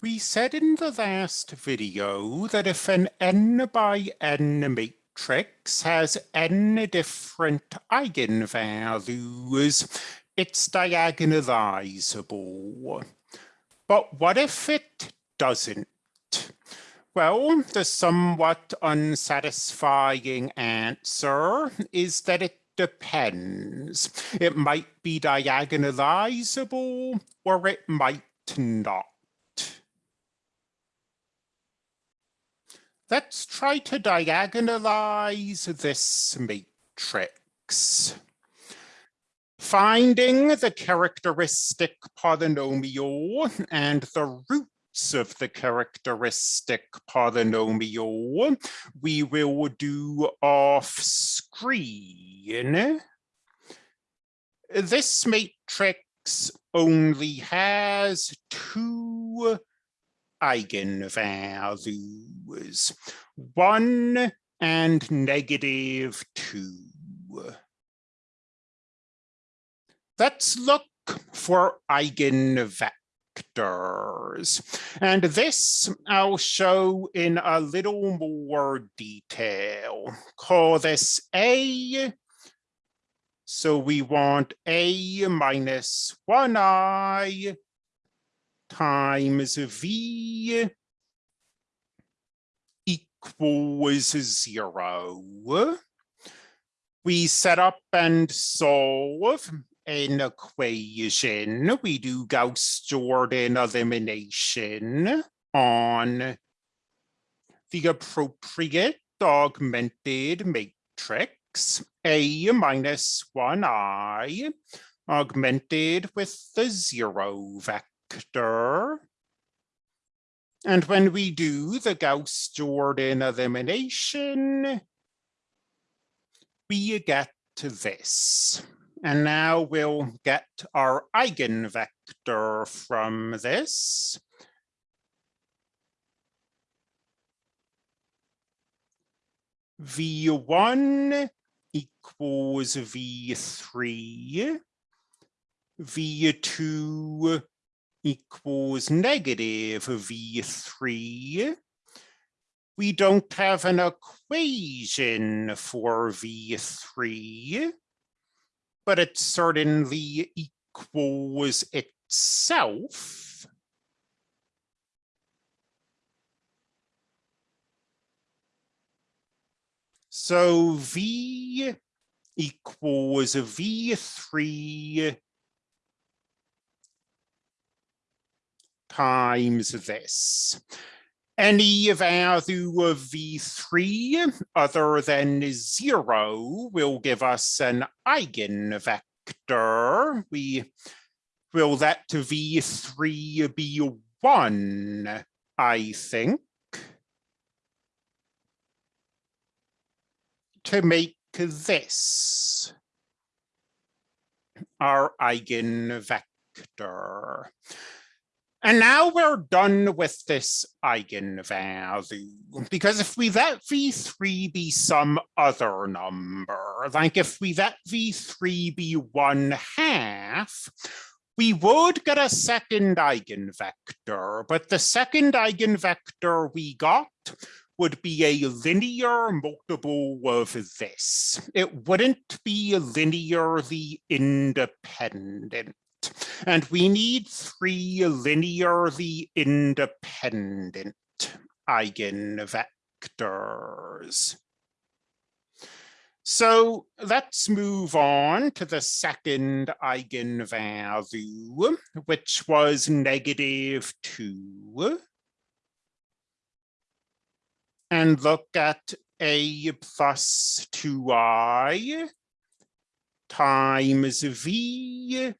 We said in the last video that if an n by n matrix has n different eigenvalues, it's diagonalizable. But what if it doesn't? Well, the somewhat unsatisfying answer is that it depends. It might be diagonalizable or it might not. Let's try to diagonalize this matrix. Finding the characteristic polynomial and the roots of the characteristic polynomial, we will do off screen. This matrix only has two eigenvalues, one and negative two. Let's look for eigenvectors. And this I'll show in a little more detail. Call this A. So we want A minus 1i times V equals zero. We set up and solve an equation. We do Gauss-Jordan elimination on the appropriate augmented matrix A minus 1i augmented with the zero vector And when we do the Gauss-Jordan elimination, we get to this. And now we'll get our eigenvector from this. V1 equals V3, V2 equals negative V3, we don't have an equation for V3, but it certainly equals itself. So V equals V3 times this. Any value of V3 other than zero will give us an eigenvector. We will let V3 be one, I think. To make this our eigenvector. And now we're done with this eigenvalue, because if we let v3 be some other number, like if we let v3 be one half, we would get a second eigenvector, but the second eigenvector we got would be a linear multiple of this. It wouldn't be linearly independent. And we need three linearly independent eigenvectors. So let's move on to the second eigenvalue, which was negative 2. And look at a plus 2i times v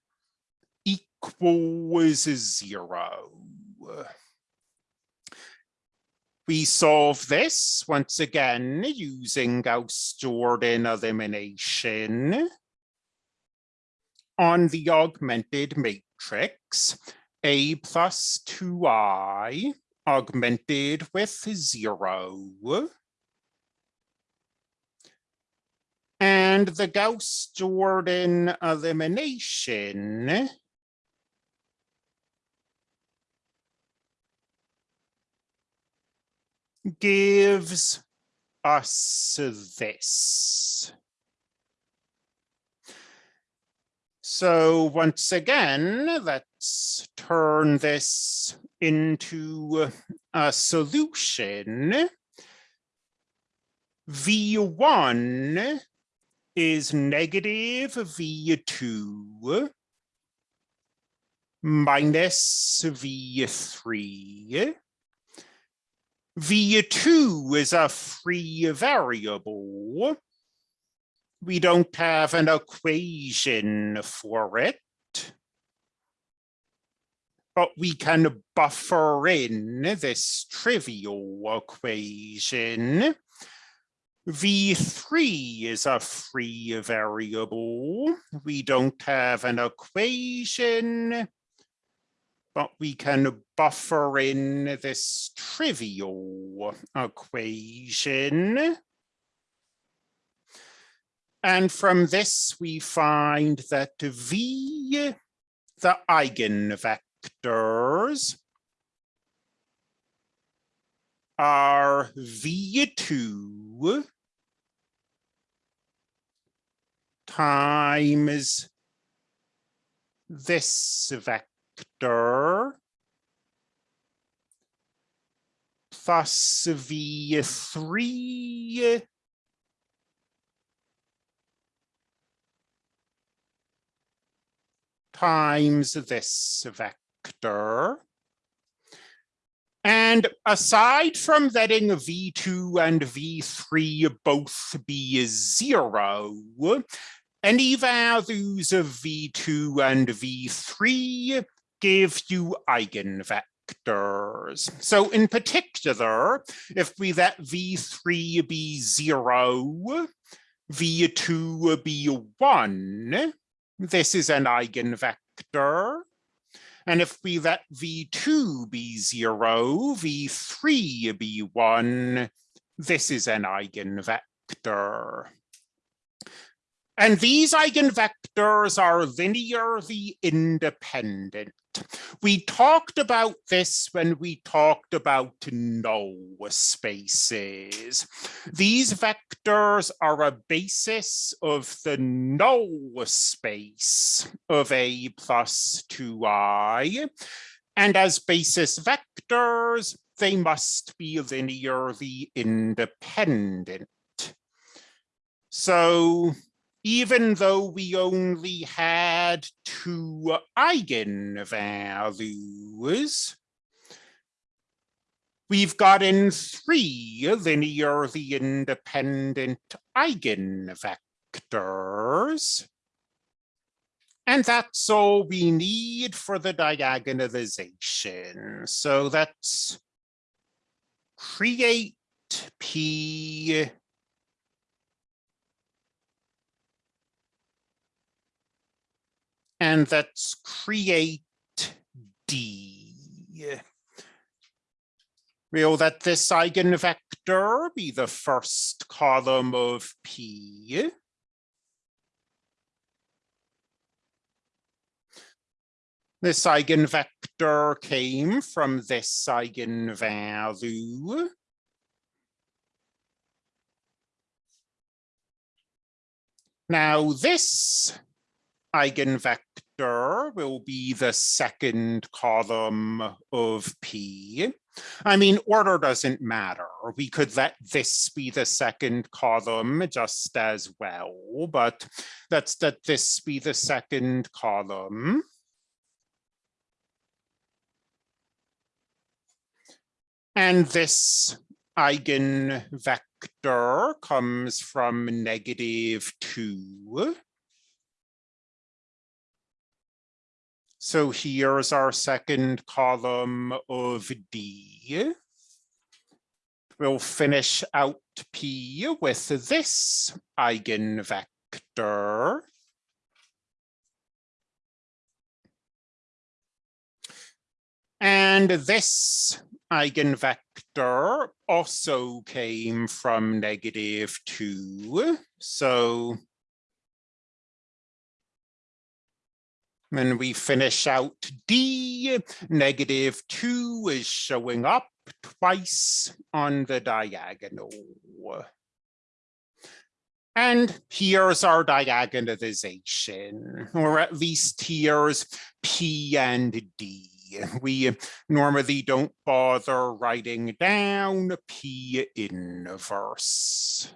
equals zero. We solve this once again using Gauss-Jordan elimination on the augmented matrix A plus 2i augmented with zero. And the Gauss-Jordan elimination gives us this. So once again, let's turn this into a solution. V1 is negative V2 minus V3. V2 is a free variable we don't have an equation for it. But we can buffer in this trivial equation. V3 is a free variable. We don't have an equation, but we can buffer in this trivial equation. And from this, we find that V, the eigenvectors, are V2 times this vector plus V3 times this vector. And aside from letting v2 and v3 both be zero, any values of v2 and v3 give you eigenvectors. So in particular, if we let v3 be zero, v2 be one, this is an eigenvector. And if we let v2 be zero, v3 be one, this is an eigenvector. And these eigenvectors are linearly independent. We talked about this when we talked about null spaces. These vectors are a basis of the null space of A plus 2i. And as basis vectors, they must be linearly independent. So even though we only had two eigenvalues, we've gotten three linearly independent eigenvectors. And that's all we need for the diagonalization. So let's create P and let's create D. We'll let this eigenvector be the first column of P. This eigenvector came from this eigenvalue. Now this eigenvector will be the second column of P. I mean, order doesn't matter. We could let this be the second column just as well, but let's let this be the second column. And this eigenvector comes from negative two. So here's our second column of D. We'll finish out P with this eigenvector. And this eigenvector also came from negative two. So When we finish out D, negative two is showing up twice on the diagonal. And here's our diagonalization, or at least here's P and D. We normally don't bother writing down P inverse.